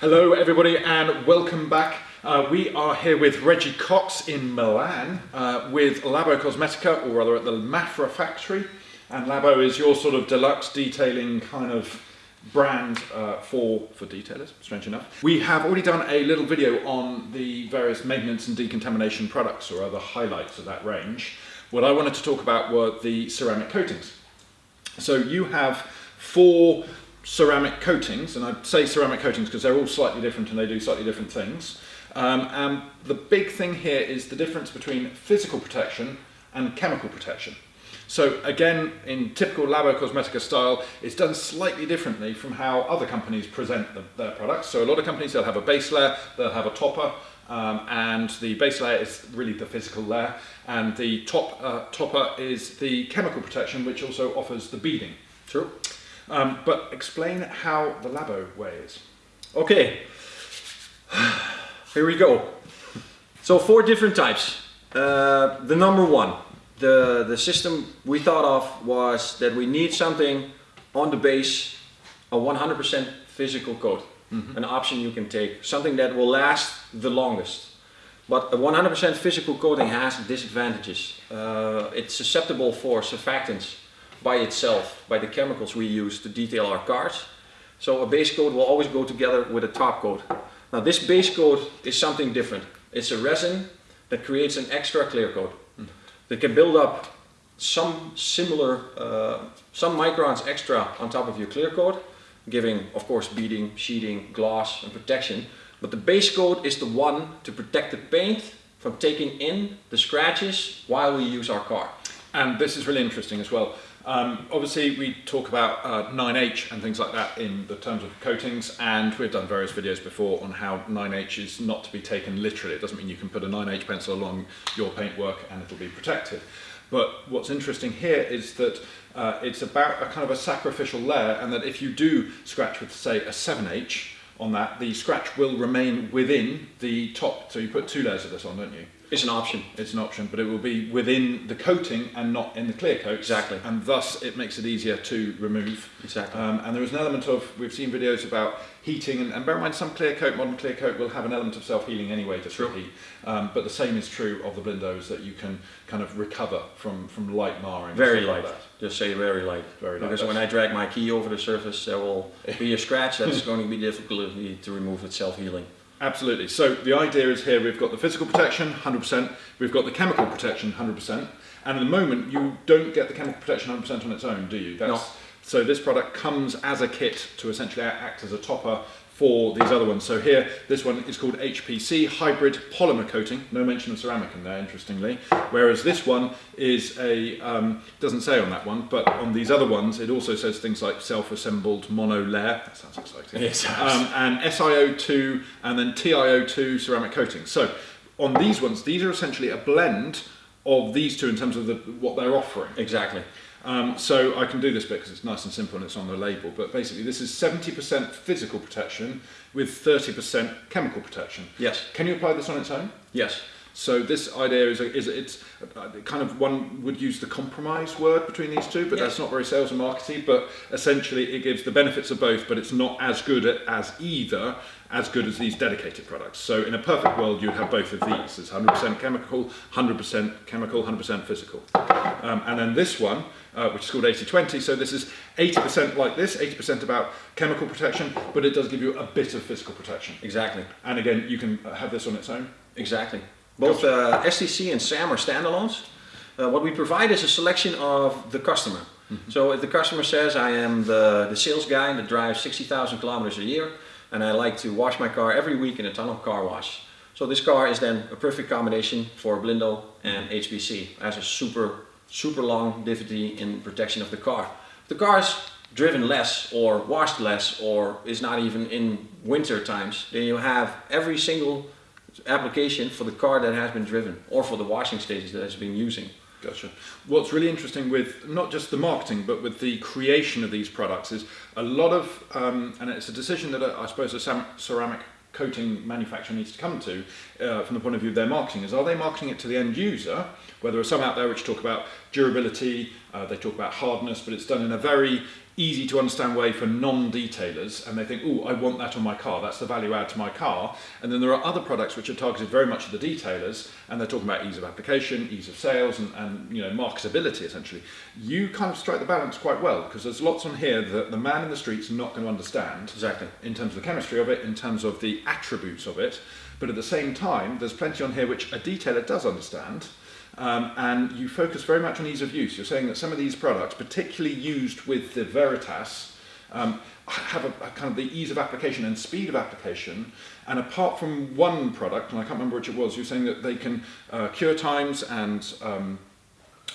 Hello everybody and welcome back. Uh, we are here with Reggie Cox in Milan uh, with Labo Cosmetica or rather at the Mafra factory and Labo is your sort of deluxe detailing kind of brand uh, for, for detailers, strange enough. We have already done a little video on the various maintenance and decontamination products or other highlights of that range. What I wanted to talk about were the ceramic coatings. So you have four ceramic coatings, and I say ceramic coatings because they're all slightly different and they do slightly different things. Um, and the big thing here is the difference between physical protection and chemical protection. So again, in typical Labo Cosmetica style, it's done slightly differently from how other companies present the, their products. So a lot of companies, they'll have a base layer, they'll have a topper, um, and the base layer is really the physical layer, and the top uh, topper is the chemical protection, which also offers the beading. True. Um, but explain how the Labo way is. Okay, here we go. So four different types. Uh, the number one, the, the system we thought of was that we need something on the base, a 100% physical coat. Mm -hmm. An option you can take, something that will last the longest. But a 100% physical coating has disadvantages. Uh, it's susceptible for surfactants by itself, by the chemicals we use to detail our cars. So a base coat will always go together with a top coat. Now this base coat is something different. It's a resin that creates an extra clear coat that can build up some similar, uh, some microns extra on top of your clear coat, giving of course beading, sheeting, gloss and protection. But the base coat is the one to protect the paint from taking in the scratches while we use our car. And this is really interesting as well. Um, obviously we talk about uh, 9H and things like that in the terms of coatings and we've done various videos before on how 9H is not to be taken literally. It doesn't mean you can put a 9H pencil along your paintwork and it'll be protected. But what's interesting here is that uh, it's about a kind of a sacrificial layer and that if you do scratch with say a 7H on that, the scratch will remain within the top. So you put two layers of this on, don't you? It's an option. It's an option, but it will be within the coating and not in the clear coat. Exactly. And thus it makes it easier to remove. Exactly. Um, and there is an element of, we've seen videos about heating, and, and bear in mind some clear coat, modern clear coat will have an element of self-healing anyway to true. heat. Um, but the same is true of the Blindos that you can kind of recover from, from light marring. Very light. Like Just say very light. Very light. Because when I drag my key over the surface, there will be a scratch that's going to be difficult to remove with self-healing. Absolutely. So the idea is here we've got the physical protection, 100%, we've got the chemical protection, 100%, and at the moment you don't get the chemical protection 100% on its own, do you? That's, no. So this product comes as a kit to essentially act as a topper for these other ones. So here, this one is called HPC, Hybrid Polymer Coating. No mention of ceramic in there, interestingly. Whereas this one is a, um, doesn't say on that one, but on these other ones, it also says things like self-assembled mono layer. That sounds exciting. Yes. Um, and SiO2 and then TiO2 ceramic coating. So on these ones, these are essentially a blend of these two in terms of the, what they're offering. Exactly. Um, so I can do this bit because it's nice and simple and it's on the label, but basically this is 70% physical protection with 30% chemical protection. Yes. Can you apply this on its own? Yes. So this idea is, is it's kind of one would use the compromise word between these two, but yes. that's not very sales and marketing, but essentially it gives the benefits of both, but it's not as good as either as good as these dedicated products. So in a perfect world, you'd have both of these. There's 100% chemical, 100% chemical, 100% physical. Um, and then this one, uh, which is called 80-20, so this is 80% like this, 80% about chemical protection, but it does give you a bit of physical protection. Exactly. And again, you can have this on its own. Exactly. Both uh, STC and SAM are standalones. Uh, what we provide is a selection of the customer. Mm -hmm. So if the customer says I am the, the sales guy that drives 60,000 kilometers a year and I like to wash my car every week in a tunnel car wash. So this car is then a perfect combination for Blindo and HPC as a super, super long difficulty in protection of the car. If the car is driven less or washed less or is not even in winter times, then you have every single application for the car that has been driven or for the washing stages that has been using. Gotcha. What's really interesting with not just the marketing but with the creation of these products is a lot of, um, and it's a decision that I suppose a ceramic coating manufacturer needs to come to uh, from the point of view of their marketing is are they marketing it to the end user where there are some out there which talk about durability, uh, they talk about hardness but it's done in a very easy to understand way for non-detailers and they think, oh, I want that on my car, that's the value add to my car. And then there are other products which are targeted very much at the detailers and they're talking about ease of application, ease of sales and, and you know, marketability essentially. You kind of strike the balance quite well because there's lots on here that the man in the street's not going to understand. Exactly. In terms of the chemistry of it, in terms of the attributes of it. But at the same time, there's plenty on here which a detailer does understand. Um, and you focus very much on ease of use. You're saying that some of these products, particularly used with the Veritas, um, have a, a, kind of the ease of application and speed of application. And apart from one product, and I can't remember which it was, you're saying that they can uh, cure times and um,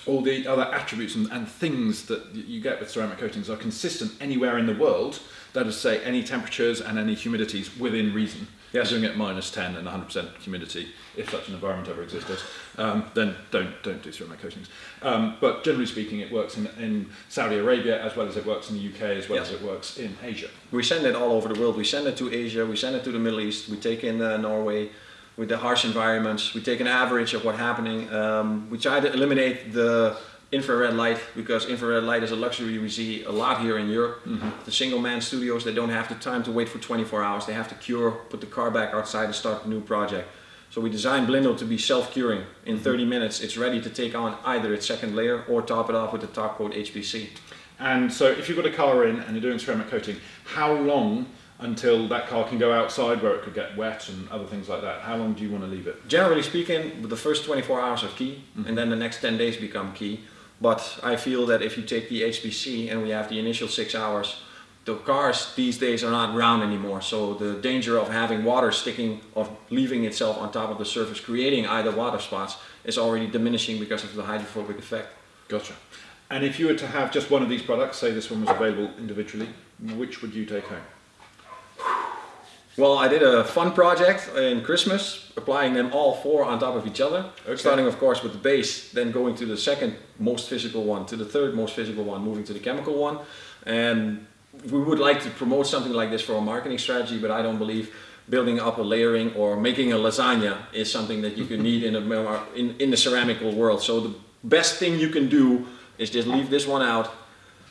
all the other attributes and, and, things that you get with ceramic coatings are consistent anywhere in the world. That is to say, any temperatures and any humidities within reason. Yes. Doing it minus 10 and 100% humidity, if such an environment ever existed, um, then don't, don't do ceramic coatings. Um, but generally speaking, it works in, in Saudi Arabia as well as it works in the UK as well yes. as it works in Asia. We send it all over the world. We send it to Asia, we send it to the Middle East, we take in uh, Norway, with the harsh environments. We take an average of what's happening. Um, we try to eliminate the infrared light because infrared light is a luxury we see a lot here in Europe. Mm -hmm. The single man studios, they don't have the time to wait for 24 hours. They have to cure, put the car back outside and start a new project. So we designed Blindo to be self-curing. In mm-hmm. 30 minutes it's ready to take on either its second layer or top it off with the top coat HPC. And so if you've got a car in and you're doing ceramic coating, how long until that car can go outside where it could get wet and other things like that? How long do you want to leave it? Generally speaking, the first 24 hours are key mm -hmm. and then the next 10 days become key. But I feel that if you take the HPC and we have the initial six hours, the cars these days are not round anymore. So the danger of having water sticking, of leaving itself on top of the surface, creating either water spots, is already diminishing because of the hydrophobic effect. Gotcha. And if you were to have just one of these products, say this one was available individually, which would you take home? Well, I did a fun project in Christmas, applying them all four on top of each other. Okay. Starting of course with the base, then going to the second most physical one, to the third most physical one, moving to the chemical one. And we would like to promote something like this for a marketing strategy, but I don't believe building up a layering or making a lasagna is something that you can need in, a, in, in the ceramical world. So the best thing you can do is just leave this one out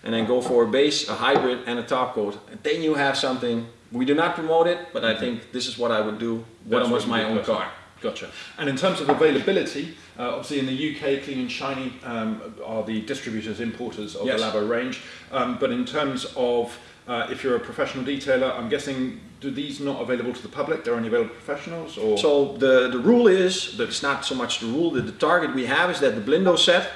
and then go for a base, a hybrid and a top coat. And then you have something we do not promote it, but I think this is what I would do when it was my own car. Gotcha. And in terms of availability, uh, obviously in the UK, Clean and Shiny um, are the distributors, importers of yes. the Labo range. Um, but in terms of uh, if you're a professional detailer, I'm guessing, do these not available to the public? They're only available to professionals? Or? So the, the rule is, that it's not so much the rule, the, the target we have is that the Blindo set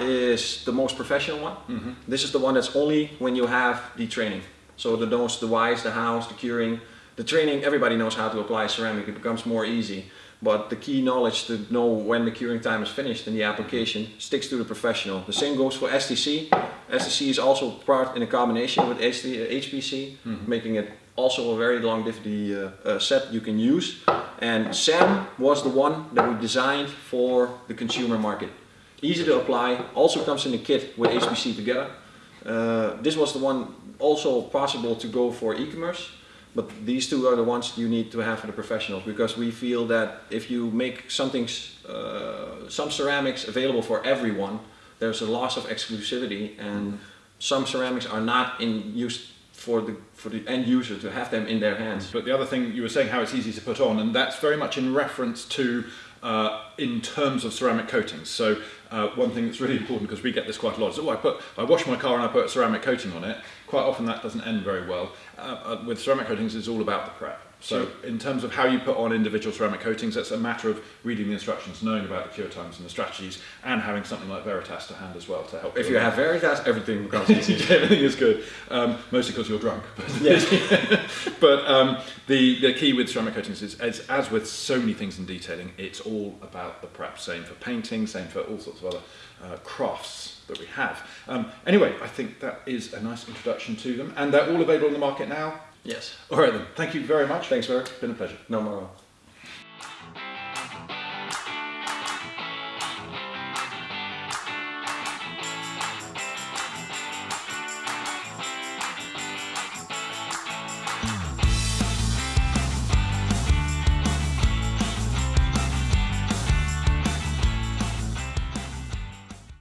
is the most professional one. Mm -hmm. This is the one that's only when you have the training. So the knows, the whys, the hows, the curing, the training, everybody knows how to apply ceramic, it becomes more easy. But the key knowledge to know when the curing time is finished in the application sticks to the professional. The same goes for STC. STC is also part in a combination with HPC, mm -hmm. making it also a very long uh, uh, set you can use. And SAM was the one that we designed for the consumer market. Easy to apply, also comes in a kit with HPC together. Uh, this was the one also possible to go for e-commerce, but these two are the ones you need to have for the professionals because we feel that if you make something, uh, some ceramics available for everyone, there's a loss of exclusivity and some ceramics are not in use for the for the end user to have them in their hands. But the other thing you were saying how it's easy to put on and that's very much in reference to uh, in terms of ceramic coatings. So uh, one thing that's really important because we get this quite a lot is, oh, I put, I wash my car and I put a ceramic coating on it. Quite often that doesn't end very well. Uh, uh with ceramic coatings, it's all about the prep. So in terms of how you put on individual ceramic coatings, it's a matter of reading the instructions, knowing about the cure times and the strategies, and having something like Veritas to hand as well to help. If you have Veritas, everything becomes easy. everything is good, um, mostly because you're drunk. But, yes. but um, the, the key with ceramic coatings is, is, as with so many things in detailing, it's all about the prep. Same for painting, same for all sorts of other uh, crafts that we have. Um, anyway, I think that is a nice introduction to them, and they're all available in the market now. Yes. All right then. Thank you very much. Thanks, Eric. Been a pleasure. No more.